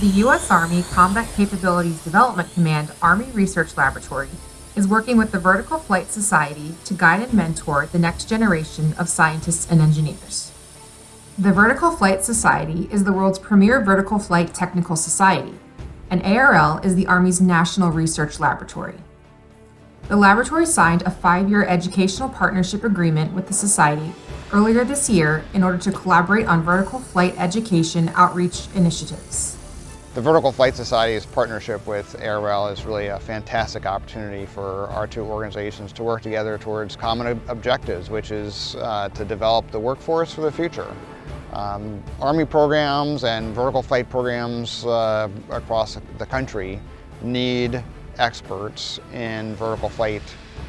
The U.S. Army Combat Capabilities Development Command Army Research Laboratory is working with the Vertical Flight Society to guide and mentor the next generation of scientists and engineers. The Vertical Flight Society is the world's premier vertical flight technical society, and ARL is the Army's national research laboratory. The laboratory signed a five-year educational partnership agreement with the Society earlier this year in order to collaborate on vertical flight education outreach initiatives. The Vertical Flight Society's partnership with ARL is really a fantastic opportunity for our two organizations to work together towards common objectives, which is uh, to develop the workforce for the future. Um, Army programs and vertical flight programs uh, across the country need experts in vertical flight.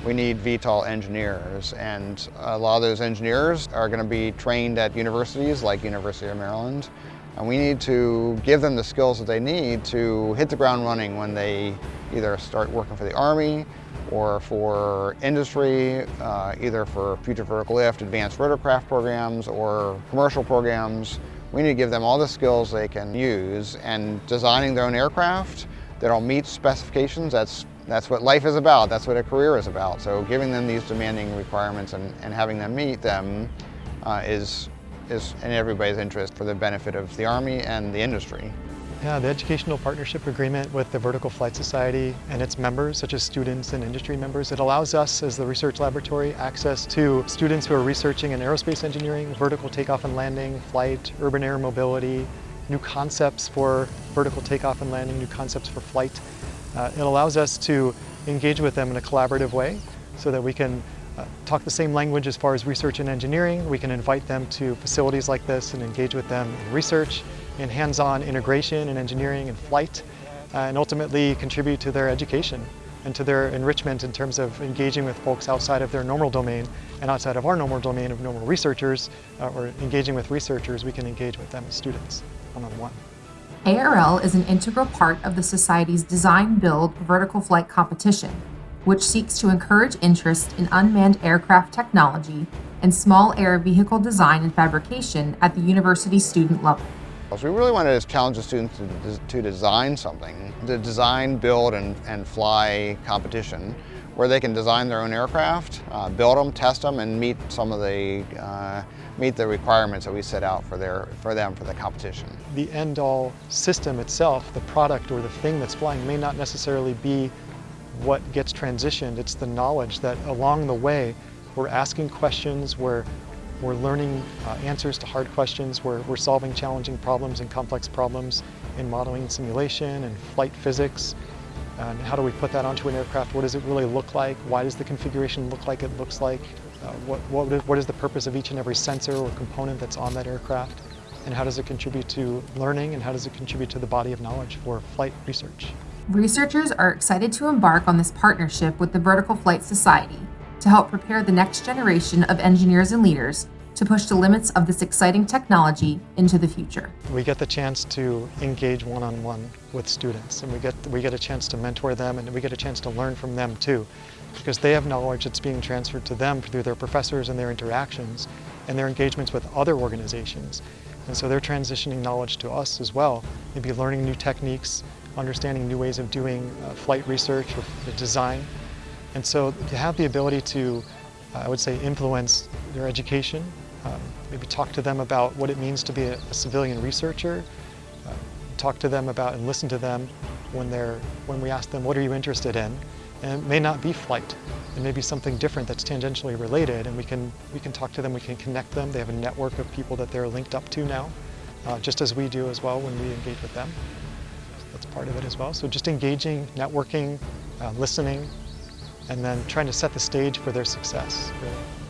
We need VTOL engineers and a lot of those engineers are going to be trained at universities like University of Maryland and we need to give them the skills that they need to hit the ground running when they either start working for the Army or for industry, uh, either for future vertical lift, advanced rotorcraft programs, or commercial programs. We need to give them all the skills they can use and designing their own aircraft that'll meet specifications. That's, that's what life is about. That's what a career is about. So giving them these demanding requirements and, and having them meet them uh, is, is in everybody's interest for the benefit of the Army and the industry. Yeah, the Educational Partnership Agreement with the Vertical Flight Society and its members, such as students and industry members, it allows us as the research laboratory access to students who are researching in aerospace engineering, vertical takeoff and landing, flight, urban air mobility, new concepts for vertical takeoff and landing, new concepts for flight. Uh, it allows us to engage with them in a collaborative way so that we can uh, talk the same language as far as research and engineering. We can invite them to facilities like this and engage with them in research, in hands-on integration and engineering and flight, uh, and ultimately contribute to their education and to their enrichment in terms of engaging with folks outside of their normal domain and outside of our normal domain of normal researchers uh, or engaging with researchers, we can engage with them as students one-on-one. ARL is an integral part of the Society's Design Build Vertical Flight Competition, which seeks to encourage interest in unmanned aircraft technology and small air vehicle design and fabrication at the university student level. So we really wanted to challenge the students to, to design something, to design, build, and, and fly competition where they can design their own aircraft, uh, build them, test them, and meet some of the uh, meet the requirements that we set out for their for them for the competition. The end-all system itself, the product or the thing that's flying, may not necessarily be what gets transitioned. It's the knowledge that along the way we're asking questions, we're we're learning uh, answers to hard questions. We're, we're solving challenging problems and complex problems in modeling and simulation and flight physics. And how do we put that onto an aircraft? What does it really look like? Why does the configuration look like it looks like? Uh, what, what, is, what is the purpose of each and every sensor or component that's on that aircraft? And how does it contribute to learning and how does it contribute to the body of knowledge for flight research? Researchers are excited to embark on this partnership with the Vertical Flight Society to help prepare the next generation of engineers and leaders to push the limits of this exciting technology into the future. We get the chance to engage one-on-one -on -one with students and we get, we get a chance to mentor them and we get a chance to learn from them too because they have knowledge that's being transferred to them through their professors and their interactions and their engagements with other organizations. And so they're transitioning knowledge to us as well, maybe learning new techniques, understanding new ways of doing uh, flight research or design and so to have the ability to, uh, I would say, influence their education, um, maybe talk to them about what it means to be a, a civilian researcher, uh, talk to them about and listen to them when, they're, when we ask them, what are you interested in? And it may not be flight. It may be something different that's tangentially related and we can, we can talk to them, we can connect them. They have a network of people that they're linked up to now, uh, just as we do as well when we engage with them. Part of it as well. So just engaging, networking, uh, listening, and then trying to set the stage for their success. Really.